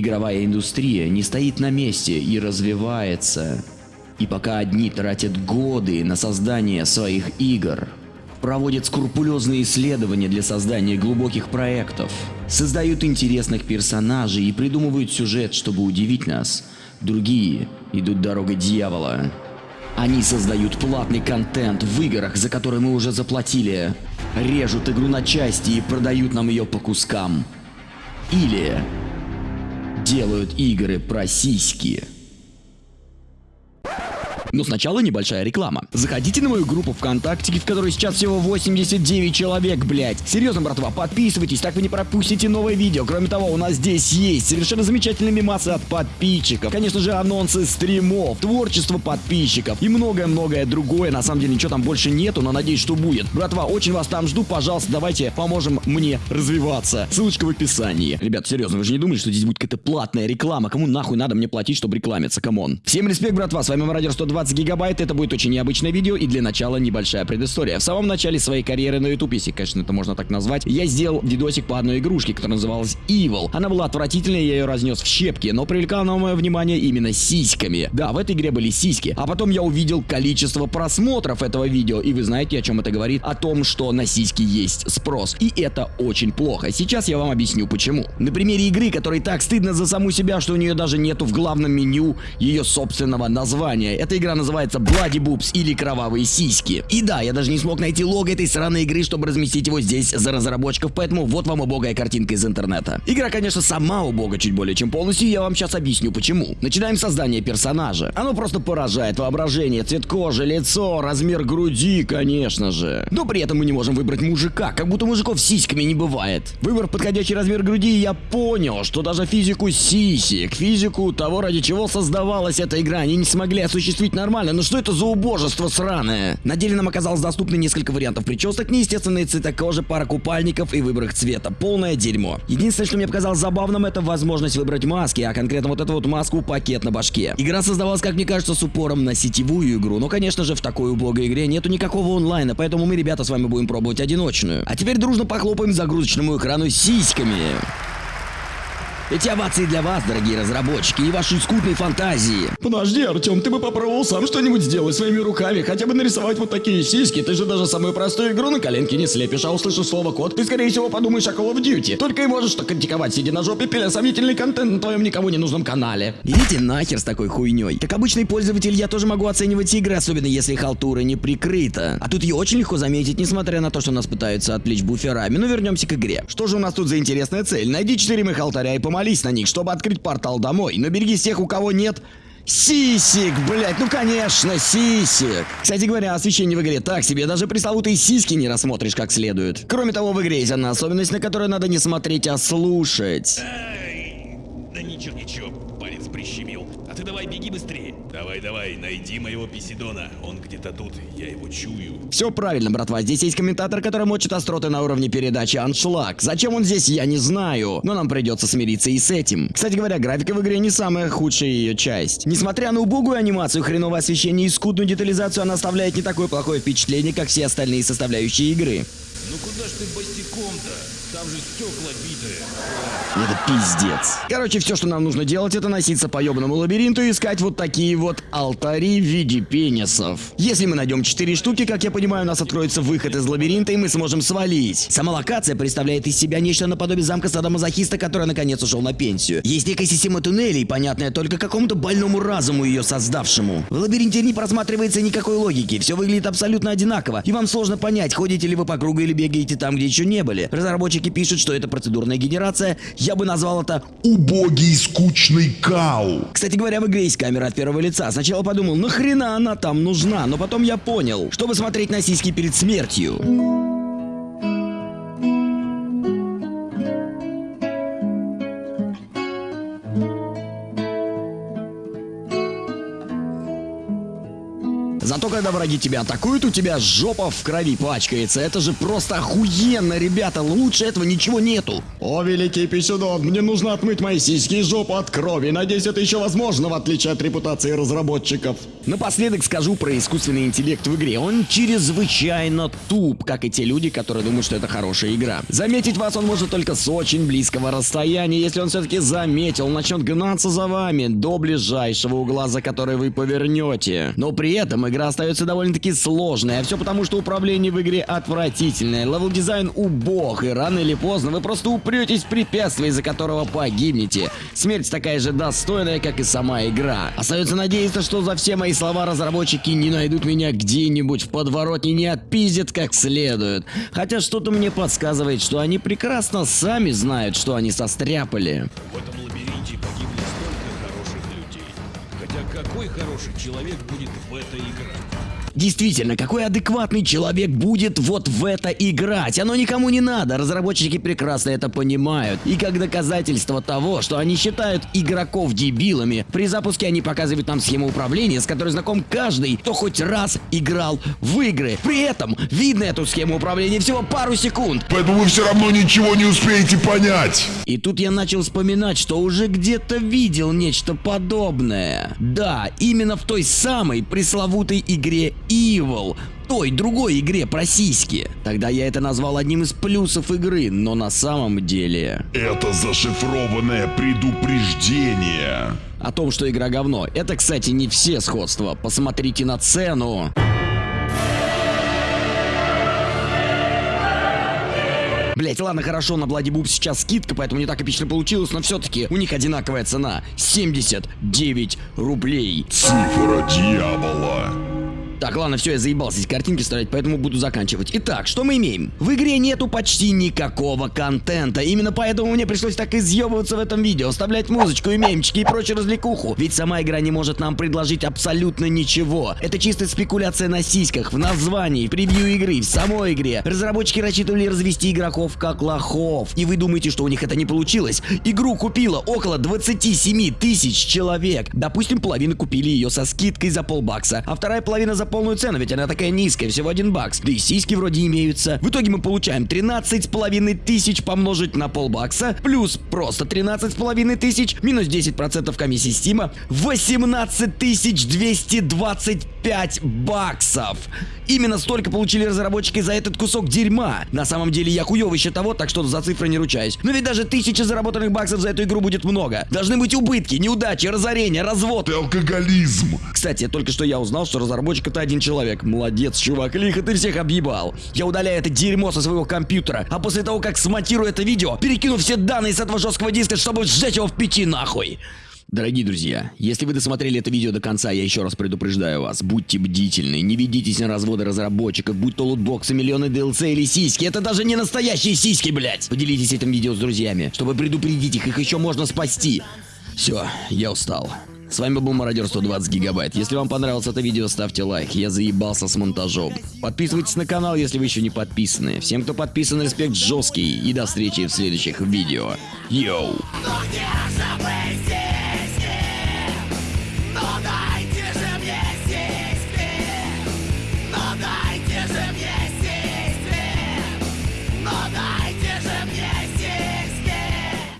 Игровая индустрия не стоит на месте и развивается. И пока одни тратят годы на создание своих игр, проводят скрупулезные исследования для создания глубоких проектов, создают интересных персонажей и придумывают сюжет, чтобы удивить нас, другие идут дорогой дьявола. Они создают платный контент в играх, за которые мы уже заплатили, режут игру на части и продают нам ее по кускам. Или делают игры про сиськи. Но сначала небольшая реклама. Заходите на мою группу ВКонтакте, в которой сейчас всего 89 человек, блять. Серьезно, братва, подписывайтесь, так вы не пропустите новое видео. Кроме того, у нас здесь есть совершенно замечательные мемасы от подписчиков. Конечно же, анонсы стримов, творчество подписчиков и многое-многое другое. На самом деле ничего там больше нету, но надеюсь, что будет. Братва, очень вас там жду, пожалуйста, давайте поможем мне развиваться. Ссылочка в описании. Ребят, серьезно, вы же не думали, что здесь будет какая-то платная реклама? Кому нахуй надо мне платить, чтобы рекламиться? Come on. Всем респект, братва, с вами Мародер 120 20 гигабайт, это будет очень необычное видео и для начала небольшая предыстория. В самом начале своей карьеры на YouTube, если, конечно, это можно так назвать, я сделал видосик по одной игрушке, которая называлась Evil. Она была отвратительная, я ее разнес в щепки, но привлекала на мое внимание именно сиськами. Да, в этой игре были сиськи. А потом я увидел количество просмотров этого видео, и вы знаете, о чем это говорит? О том, что на сиськи есть спрос. И это очень плохо. Сейчас я вам объясню почему. На примере игры, которой так стыдно за саму себя, что у нее даже нету в главном меню ее собственного названия. Эта игра игра называется Bloody Boobs или Кровавые сиськи. И да, я даже не смог найти лого этой сраной игры, чтобы разместить его здесь за разработчиков, поэтому вот вам убогая картинка из интернета. Игра, конечно, сама убога чуть более чем полностью, и я вам сейчас объясню почему. Начинаем создание персонажа. Оно просто поражает воображение, цвет кожи, лицо, размер груди, конечно же. Но при этом мы не можем выбрать мужика, как будто мужиков сиськами не бывает. Выбрав подходящий размер груди, я понял, что даже физику сисек, физику того, ради чего создавалась эта игра, они не смогли осуществить нормально, но что это за убожество сраное? На деле нам оказалось доступно несколько вариантов причесок, неестественные цвета кожи, пара купальников и выбор цвета. Полное дерьмо. Единственное, что мне показалось забавным, это возможность выбрать маски, а конкретно вот эту вот маску пакет на башке. Игра создавалась, как мне кажется, с упором на сетевую игру, но, конечно же, в такой убогой игре нету никакого онлайна, поэтому мы, ребята, с вами будем пробовать одиночную. А теперь дружно похлопаем загрузочному экрану сиськами. Эти овации для вас, дорогие разработчики, и вашей скудной фантазии. Подожди, Артем, ты бы попробовал сам что-нибудь сделать своими руками, хотя бы нарисовать вот такие сиськи. Ты же даже самую простую игру на коленке не слепишь, а услышишь слово код, ты скорее всего подумаешь о Call of Duty. Только и можешь так критиковать, сидя на жопе, пиля сомнительный контент на твоем никому не нужном канале. Идите нахер с такой хуйней. Как обычный пользователь, я тоже могу оценивать игры, особенно если халтура не прикрыта. А тут ее очень легко заметить, несмотря на то, что нас пытаются отвлечь буферами. Но вернемся к игре. Что же у нас тут за интересная цель? Найди 4 моих алтаря и помолись помолись на них, чтобы открыть портал домой. Но береги тех, у кого нет... Сисик, блять, ну конечно, сисик. Кстати говоря, освещение в игре так себе, даже пресловутые сиськи не рассмотришь как следует. Кроме того, в игре есть одна особенность, на которую надо не смотреть, а слушать. Эй, да ничего, ничего, Давай, давай, найди моего Писидона. Он где-то тут, я его чую. Все правильно, братва. Здесь есть комментатор, который мочит остроты на уровне передачи Аншлаг. Зачем он здесь, я не знаю. Но нам придется смириться и с этим. Кстати говоря, графика в игре не самая худшая ее часть. Несмотря на убогую анимацию, хреновое освещение и скудную детализацию, она оставляет не такое плохое впечатление, как все остальные составляющие игры. Ну куда ж ты босиком-то? Там же стекла битые. Это пиздец. Короче, все, что нам нужно делать, это носиться по ебаному лабиринту и искать вот такие вот алтари в виде пенисов. Если мы найдем 4 штуки, как я понимаю, у нас откроется выход из лабиринта, и мы сможем свалить. Сама локация представляет из себя нечто наподобие замка садомазохиста, который наконец ушел на пенсию. Есть некая система туннелей, понятная только какому-то больному разуму ее создавшему. В лабиринте не просматривается никакой логики, все выглядит абсолютно одинаково, и вам сложно понять, ходите ли вы по кругу или бегаете там, где еще не были. Разработчики пишут, что это процедурная генерация, я бы назвал это убогий скучный кау. Кстати говоря, в игре есть камера от первого лица. Сначала подумал, нахрена она там нужна, но потом я понял, чтобы смотреть на сиськи перед смертью. Когда когда враги тебя атакуют, у тебя жопа в крови пачкается. Это же просто охуенно, ребята. Лучше этого ничего нету. О, великий Писюдон, мне нужно отмыть мои сиськи и жопу от крови. Надеюсь, это еще возможно, в отличие от репутации разработчиков. Напоследок скажу про искусственный интеллект в игре. Он чрезвычайно туп, как и те люди, которые думают, что это хорошая игра. Заметить вас он может только с очень близкого расстояния. Если он все-таки заметил, начнет гнаться за вами до ближайшего угла, за который вы повернете. Но при этом игра остается довольно-таки сложной, а все потому, что управление в игре отвратительное, level design убог, и рано или поздно вы просто упретесь в препятствие, из-за которого погибнете. Смерть такая же достойная, как и сама игра. Остается надеяться, что за все мои слова разработчики не найдут меня где-нибудь в подворотне, не отпиздят как следует. Хотя что-то мне подсказывает, что они прекрасно сами знают, что они состряпали. Какой хороший человек будет в это играть? Действительно, какой адекватный человек будет вот в это играть? Оно никому не надо, разработчики прекрасно это понимают. И как доказательство того, что они считают игроков дебилами, при запуске они показывают нам схему управления, с которой знаком каждый, кто хоть раз играл в игры. При этом видно эту схему управления всего пару секунд. Поэтому вы все равно ничего не успеете понять. И тут я начал вспоминать, что уже где-то видел нечто подобное. Да, именно в той самой пресловутой игре Evil. Той другой игре про сиськи. Тогда я это назвал одним из плюсов игры, но на самом деле... Это зашифрованное предупреждение. О том, что игра говно. Это, кстати, не все сходства. Посмотрите на цену. Блять, ладно, хорошо, на Boop сейчас скидка, поэтому не так эпично получилось, но все-таки у них одинаковая цена. 79 рублей. Цифра дьявола. Так, ладно, все, я заебался эти картинки ставить, поэтому буду заканчивать. Итак, что мы имеем? В игре нету почти никакого контента. Именно поэтому мне пришлось так изъебываться в этом видео, вставлять музычку и мемчики и прочую развлекуху. Ведь сама игра не может нам предложить абсолютно ничего. Это чистая спекуляция на сиськах, в названии, в превью игры, в самой игре. Разработчики рассчитывали развести игроков как лохов. И вы думаете, что у них это не получилось? Игру купило около 27 тысяч человек. Допустим, половина купили ее со скидкой за полбакса, а вторая половина за полную цену, ведь она такая низкая, всего один бакс. Да и сиськи вроде имеются. В итоге мы получаем 13 с половиной тысяч помножить на полбакса, плюс просто 13 с половиной тысяч, минус 10% комиссии стима, 18 тысяч 225 баксов. Именно столько получили разработчики за этот кусок дерьма. На самом деле я хуёвый счетовод, так что за цифры не ручаюсь. Но ведь даже тысячи заработанных баксов за эту игру будет много. Должны быть убытки, неудачи, разорения, развод. Это алкоголизм. Кстати, только что я узнал, что разработчик это один человек. Молодец, чувак, лихо ты всех объебал. Я удаляю это дерьмо со своего компьютера, а после того, как смонтирую это видео, перекину все данные с этого жесткого диска, чтобы сжечь его в печи нахуй. Дорогие друзья, если вы досмотрели это видео до конца, я еще раз предупреждаю вас, будьте бдительны, не ведитесь на разводы разработчиков, будь то лутбоксы, миллионы DLC или сиськи, это даже не настоящие сиськи, блядь! Поделитесь этим видео с друзьями, чтобы предупредить их, их еще можно спасти. Все, я устал. С вами был Мародер 120 Гигабайт. Если вам понравилось это видео, ставьте лайк. Я заебался с монтажом. Подписывайтесь на канал, если вы еще не подписаны. Всем, кто подписан, респект жесткий. И до встречи в следующих видео. Йоу!